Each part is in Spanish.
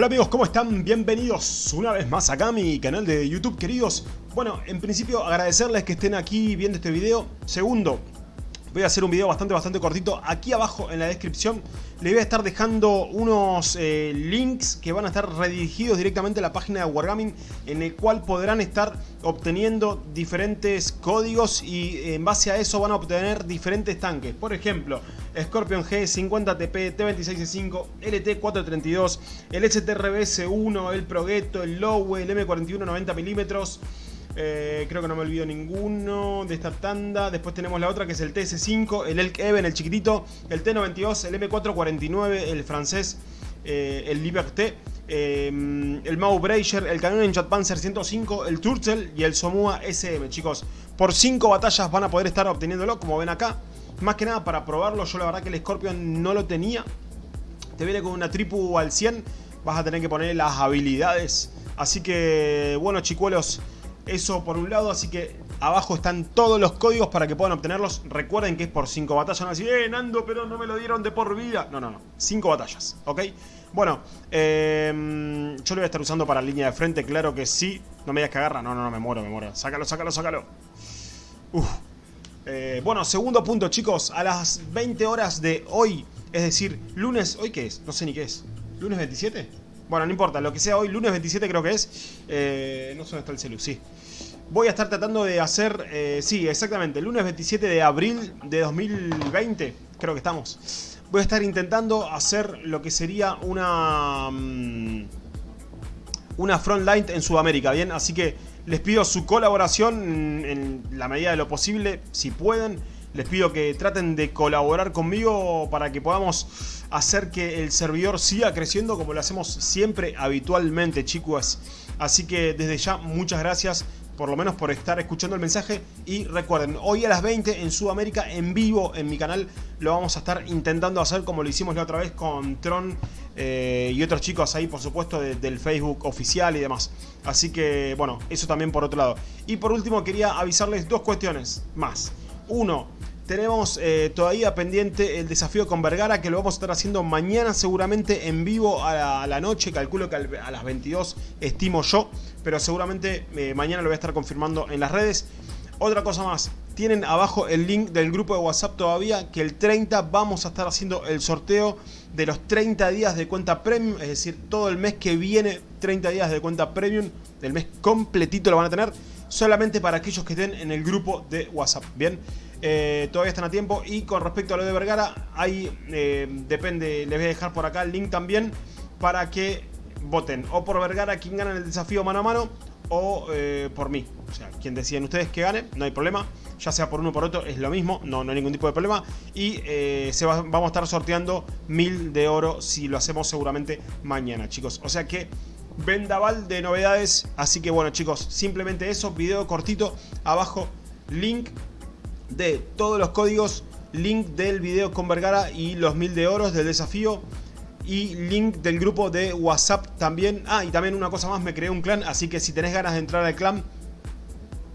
Hola amigos, ¿cómo están? Bienvenidos una vez más acá a mi canal de YouTube, queridos. Bueno, en principio agradecerles que estén aquí viendo este video. Segundo, voy a hacer un video bastante, bastante cortito. Aquí abajo en la descripción les voy a estar dejando unos eh, links que van a estar redirigidos directamente a la página de Wargaming en el cual podrán estar obteniendo diferentes códigos y en base a eso van a obtener diferentes tanques. Por ejemplo, Scorpion G50TP, T26C5, LT432, el STRBS1, el Progetto, el Lowe, el M41 90mm, eh, creo que no me olvido ninguno de esta tanda. Después tenemos la otra que es el TS5, el Elk Even, el chiquitito, el T92, el M449, el francés, eh, el Liberté, eh, el Mau Brazier, el Chat Panzer 105, el Turtle y el Somua SM, chicos. Por 5 batallas van a poder estar obteniéndolo, como ven acá. Más que nada para probarlo, yo la verdad que el Scorpion no lo tenía. Te viene con una tripu al 100, vas a tener que poner las habilidades. Así que, bueno chicuelos, eso por un lado, así que abajo están todos los códigos para que puedan obtenerlos. Recuerden que es por 5 batallas, no así, eh, Nando, pero no me lo dieron de por vida. No, no, no, 5 batallas, ¿ok? Bueno, eh, yo lo voy a estar usando para línea de frente, claro que sí. No me digas que agarra, no, no, no, me muero, me muero. Sácalo, sácalo, sácalo. Uf. Eh, bueno, segundo punto, chicos. A las 20 horas de hoy, es decir, lunes... ¿Hoy qué es? No sé ni qué es. ¿Lunes 27? Bueno, no importa, lo que sea hoy, lunes 27 creo que es. Eh, no sé dónde está el celu, sí. Voy a estar tratando de hacer, eh, sí, exactamente, lunes 27 de abril de 2020, creo que estamos. Voy a estar intentando hacer lo que sería una... Mm, una frontline en Sudamérica, ¿bien? Así que les pido su colaboración en la medida de lo posible, si pueden. Les pido que traten de colaborar conmigo para que podamos hacer que el servidor siga creciendo como lo hacemos siempre habitualmente, chicos. Así que desde ya, muchas gracias por lo menos por estar escuchando el mensaje. Y recuerden, hoy a las 20 en Sudamérica, en vivo en mi canal, lo vamos a estar intentando hacer como lo hicimos la otra vez con Tron eh, y otros chicos ahí, por supuesto, del Facebook oficial y demás. Así que, bueno, eso también por otro lado. Y por último, quería avisarles dos cuestiones más. Uno, tenemos eh, todavía pendiente el desafío con Vergara que lo vamos a estar haciendo mañana seguramente en vivo a la, noche. Calculo que a las 22 estimo yo, pero seguramente eh, mañana lo voy a estar confirmando en las redes. Otra cosa más, tienen abajo el link del grupo de WhatsApp todavía que el 30 vamos a estar haciendo el sorteo de los 30 días de cuenta premium, es decir, todo el mes que viene 30 días de cuenta premium, del mes completito lo van a tener, solamente para aquellos que estén en el grupo de WhatsApp, ¿bien? Eh, todavía están a tiempo. Y con respecto a lo de Vergara, ahí eh, depende, les voy a dejar por acá el link también para que voten o por Vergara quien gana el desafío mano a mano o eh, por mí. O sea, quien deciden ustedes que gane, no hay problema. Ya sea por uno o por otro, es lo mismo, no, no hay ningún tipo de problema. Y se vamos a estar sorteando mil de oro si lo hacemos seguramente mañana, chicos. O sea que vendaval de novedades. Así que bueno, chicos, simplemente eso. Video cortito. Abajo, link de todos los códigos, link del video con Vergara y los mil de oros del desafío y link del grupo de WhatsApp también. Ah, y también una cosa más, me creé un clan, así que si tenés ganas de entrar al clan,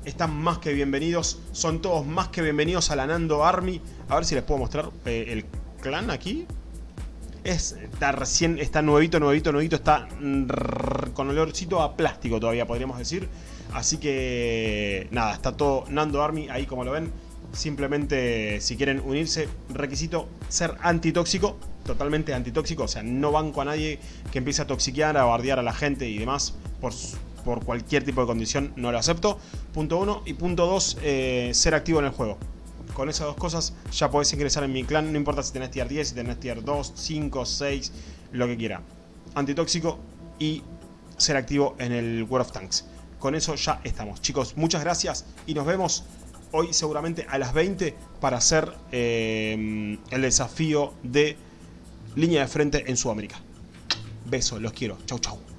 están más que bienvenidos. Son todos más que bienvenidos a la Nando Army. A ver si les puedo mostrar eh, el clan aquí. Es, está recién, está nuevito, nuevito, nuevito, está con olorcito a plástico todavía, podríamos decir. Así que, nada, está todo Nando Army ahí como lo ven. Simplemente, si quieren unirse, requisito ser antitóxico, totalmente antitóxico. O sea, no banco a nadie que empiece a toxiquear, a bardear a la gente y demás por, por cualquier tipo de condición. No lo acepto. Punto uno. Y punto dos, eh, ser activo en el juego. Con esas dos cosas ya podés ingresar en mi clan. No importa si tenés tier 10, si tenés tier 2, 5, 6, lo que quiera. Antitóxico y ser activo en el World of Tanks. Con eso ya estamos. Chicos, muchas gracias y nos vemos hoy seguramente a las 20 para hacer eh, el desafío de línea de frente en Sudamérica. Besos, los quiero. Chau, chau.